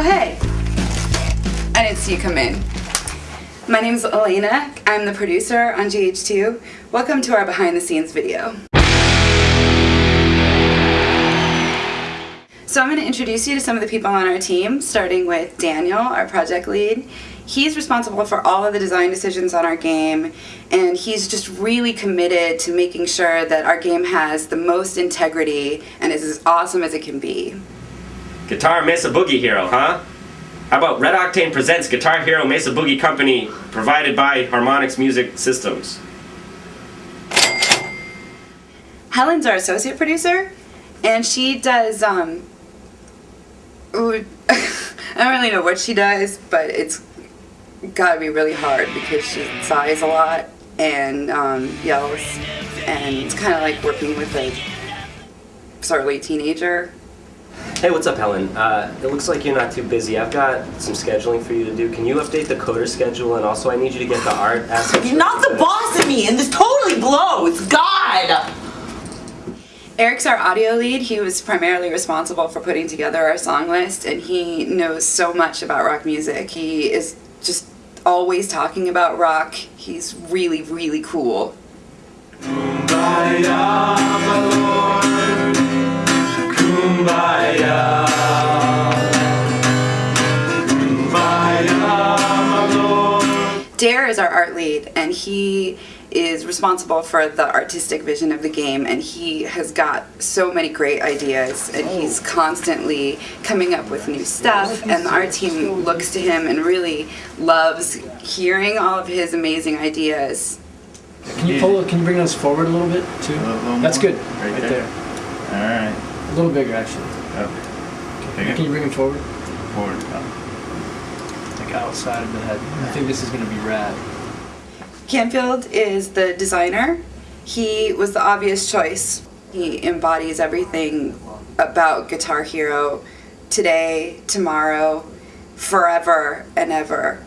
Oh, hey. I didn't see you come in. My name is Elena. I'm the producer on GH2. Welcome to our behind the scenes video. So I'm going to introduce you to some of the people on our team, starting with Daniel, our project lead. He's responsible for all of the design decisions on our game, and he's just really committed to making sure that our game has the most integrity and is as awesome as it can be. Guitar Mesa Boogie Hero, huh? How about Red Octane presents Guitar Hero Mesa Boogie Company, provided by Harmonix Music Systems. Helen's our associate producer, and she does, um, I don't really know what she does, but it's gotta be really hard because she sighs a lot and um, yells, and it's kind of like working with a surly teenager. Hey, what's up, Helen? Uh, it looks like you're not too busy. I've got some scheduling for you to do. Can you update the coder schedule? And also, I need you to get the art assets. You're not the boss of me, and this totally blows. God. Eric's our audio lead. He was primarily responsible for putting together our song list, and he knows so much about rock music. He is just always talking about rock. He's really, really cool. Dare is our art lead, and he is responsible for the artistic vision of the game, and he has got so many great ideas, and he's constantly coming up with new stuff, and our team looks to him and really loves hearing all of his amazing ideas. Can you pull? Can you bring us forward a little bit too? little That's good. Right Right, there? there. Alright. A little bigger actually. Okay. Can you bring him forward? Forward. Like outside of the head. I think this is gonna be rad. Canfield is the designer. He was the obvious choice. He embodies everything about Guitar Hero today, tomorrow, forever and ever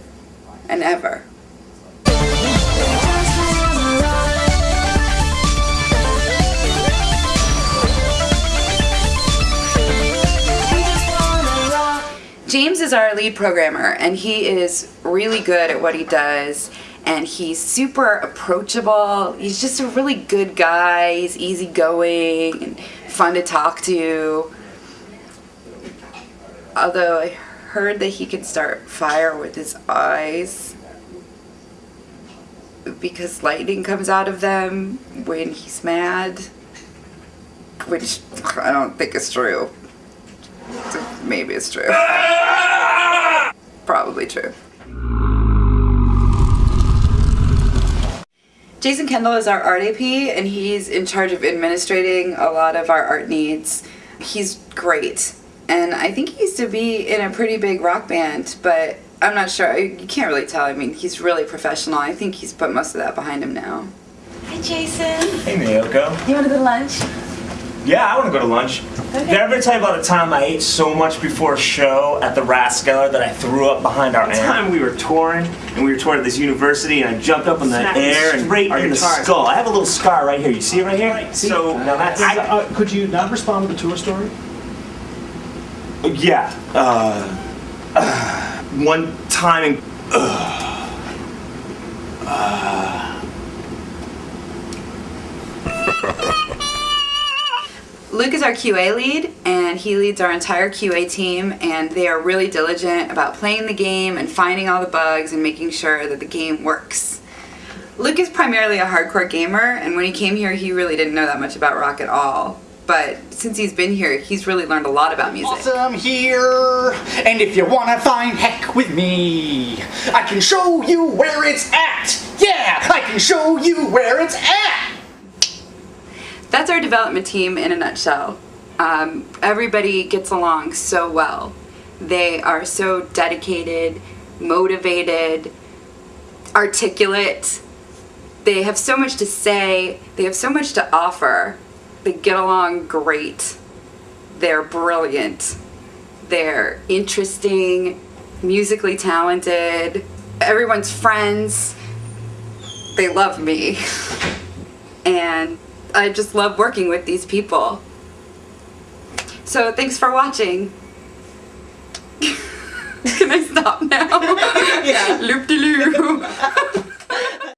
and ever. Is our lead programmer, and he is really good at what he does. And he's super approachable. He's just a really good guy. He's easygoing and fun to talk to. Although I heard that he can start fire with his eyes because lightning comes out of them when he's mad, which I don't think is true. Maybe it's true. Probably true. Jason Kendall is our art AP and he's in charge of administrating a lot of our art needs. He's great. And I think he used to be in a pretty big rock band, but I'm not sure. You can't really tell. I mean, he's really professional. I think he's put most of that behind him now. Hi, Jason. Hey, Miyoko. You want to go to lunch? Yeah, I want to go to lunch. Did I ever tell you about a time I ate so much before a show at the Rascal that I threw up behind our One amp? time we were touring, and we were touring at this university, and I jumped up in the Smacked air and Straight our in the guitar- skull. I have a little scar right here. You see it right here? See? So now that's I- Uh, could you not respond with the tour story? yeah. Uh, uh, one time in. Luke is our QA lead, and he leads our entire QA team, and they are really diligent about playing the game and finding all the bugs and making sure that the game works. Luke is primarily a hardcore gamer, and when he came here, he really didn't know that much about rock at all. But since he's been here, he's really learned a lot about music. Awesome here, and if you wanna find heck with me, I can show you where it's at. Yeah, I can show you where it's at. Our development team in a nutshell. Um, everybody gets along so well. They are so dedicated, motivated, articulate. They have so much to say, they have so much to offer. They get along great. They're brilliant. They're interesting, musically talented. Everyone's friends. They love me. and I just love working with these people. So thanks for watching. Can I stop now? yeah. Loop-de-loo. -loop.